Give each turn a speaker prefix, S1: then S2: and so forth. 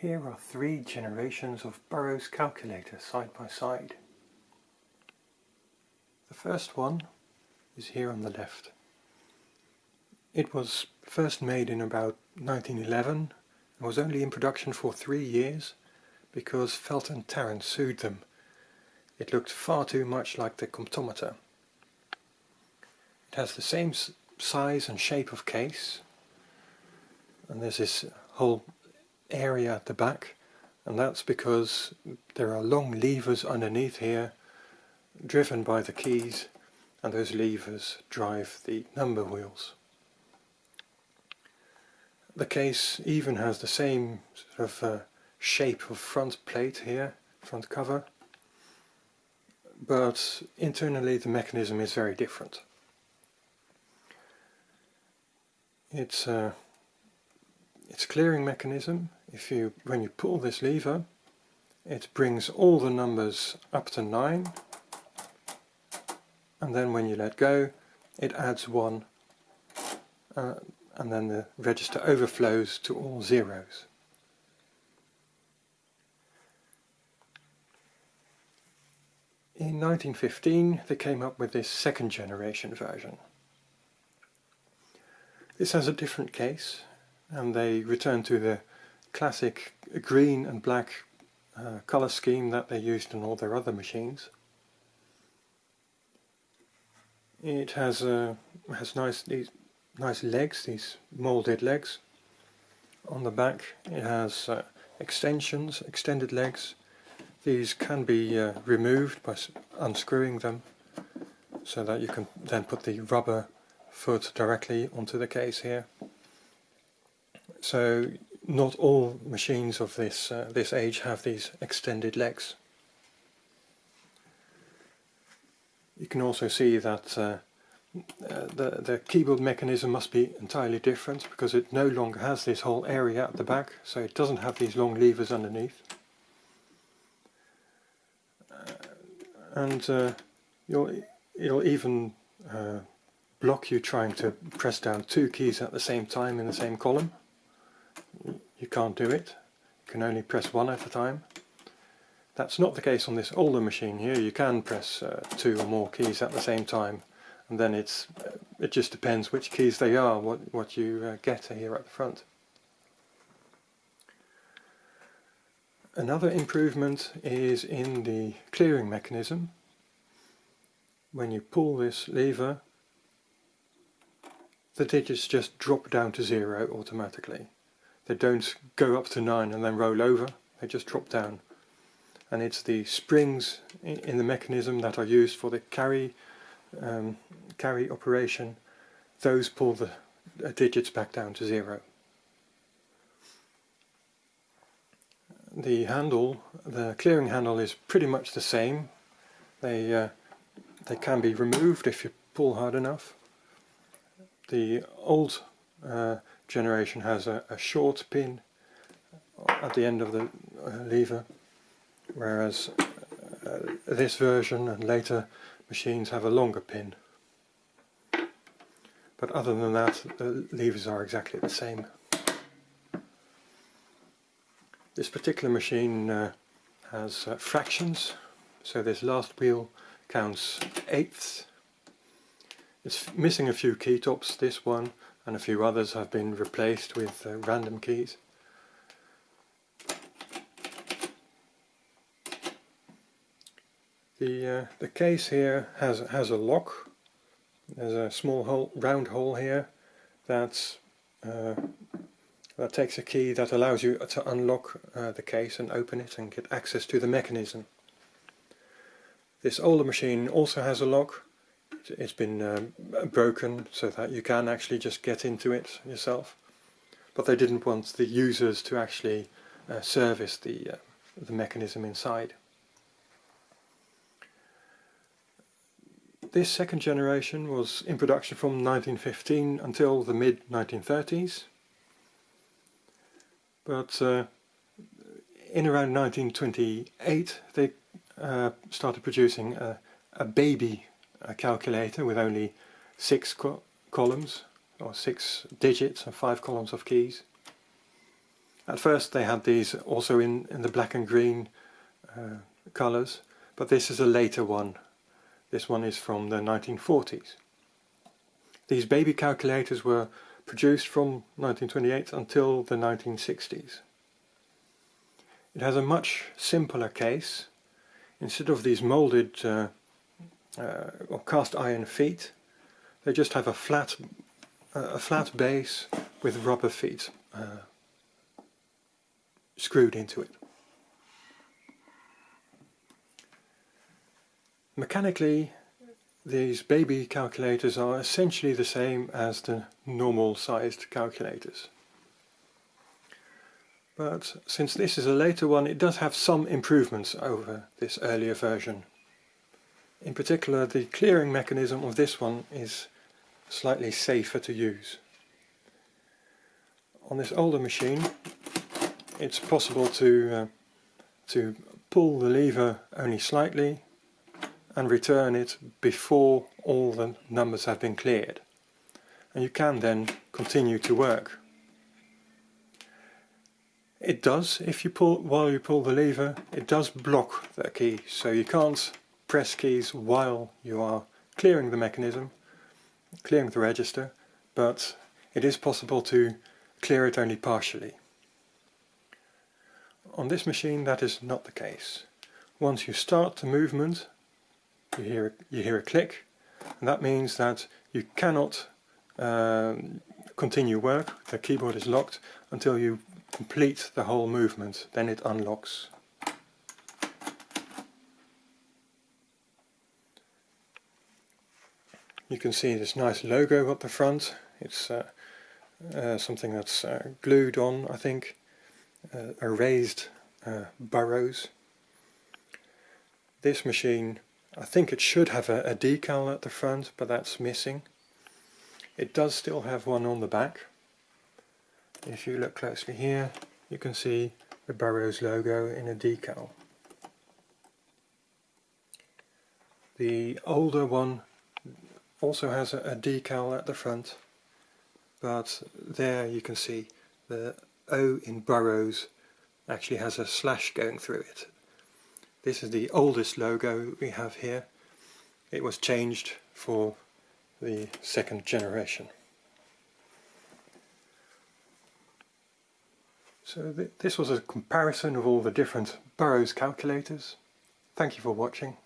S1: Here are three generations of Burroughs calculator side by side. The first one is here on the left. It was first made in about 1911 and was only in production for three years because Felt and Tarrant sued them. It looked far too much like the Comptometer. It has the same size and shape of case and there's this whole area at the back and that's because there are long levers underneath here driven by the keys and those levers drive the number wheels. The case even has the same sort of uh, shape of front plate here, front cover, but internally the mechanism is very different. It's uh, its clearing mechanism, if you when you pull this lever, it brings all the numbers up to 9 and then when you let go it adds 1 uh, and then the register overflows to all zeros. In 1915 they came up with this second generation version. This has a different case and they return to the classic green and black uh, color scheme that they used in all their other machines. It has uh, has nice these nice legs, these molded legs. On the back it has uh, extensions, extended legs. These can be uh, removed by unscrewing them so that you can then put the rubber foot directly onto the case here. So not all machines of this uh, this age have these extended legs. You can also see that uh, uh, the, the keyboard mechanism must be entirely different because it no longer has this whole area at the back, so it doesn't have these long levers underneath. Uh, and uh, you'll, it'll even block you trying to press down two keys at the same time in the same column you can't do it. You can only press one at a time. That's not the case on this older machine here. You can press uh, two or more keys at the same time and then it's uh, it just depends which keys they are, what, what you uh, get here at the front. Another improvement is in the clearing mechanism. When you pull this lever, the digits just drop down to zero automatically. They don't go up to 9 and then roll over, they just drop down. And it's the springs in the mechanism that are used for the carry, um, carry operation, those pull the digits back down to zero. The handle, the clearing handle is pretty much the same. They, uh, they can be removed if you pull hard enough. The old uh, generation has a, a, short pin at the end of the uh, lever whereas uh, this version and later machines have a longer pin but other than that the levers are exactly the same. This particular machine uh, has uh, fractions so this last wheel counts eighths. It's missing a few key tops, this one and a few others have been replaced with uh, random keys. The, uh, the case here has, has a lock. There's a small hole, round hole here that's, uh, that takes a key that allows you to unlock uh, the case and open it and get access to the mechanism. This older machine also has a lock it's been um, broken so that you can actually just get into it yourself. But they didn't want the users to actually uh, service the, uh, the mechanism inside. This second generation was in production from 1915 until the mid 1930s. But uh, in around 1928 they uh, started producing a, a baby a calculator with only six co columns or six digits and five columns of keys At first they had these also in, in the black and green uh, colours, but this is a later one. This one is from the 1940s. These baby calculators were produced from 1928 until the 1960s. It has a much simpler case. Instead of these molded uh, uh, or cast iron feet, they just have a flat, uh, a flat base with rubber feet uh, screwed into it. Mechanically, these baby calculators are essentially the same as the normal sized calculators. But since this is a later one, it does have some improvements over this earlier version. In particular, the clearing mechanism of this one is slightly safer to use. On this older machine, it's possible to, uh, to pull the lever only slightly and return it before all the numbers have been cleared. And you can then continue to work. It does, if you pull while you pull the lever, it does block the key, so you can't press keys while you are clearing the mechanism, clearing the register, but it is possible to clear it only partially. On this machine that is not the case. Once you start the movement, you hear, you hear a click, and that means that you cannot um, continue work, the keyboard is locked, until you complete the whole movement, then it unlocks. You can see this nice logo up the front, it's uh, uh, something that's uh, glued on I think, uh, erased uh, Burroughs. This machine, I think it should have a, a decal at the front, but that's missing. It does still have one on the back. If you look closely here, you can see the Burroughs logo in a decal. The older one also has a, a decal at the front, but there you can see the O in Burroughs actually has a slash going through it. This is the oldest logo we have here. It was changed for the second generation. So th this was a comparison of all the different Burroughs calculators. Thank you for watching.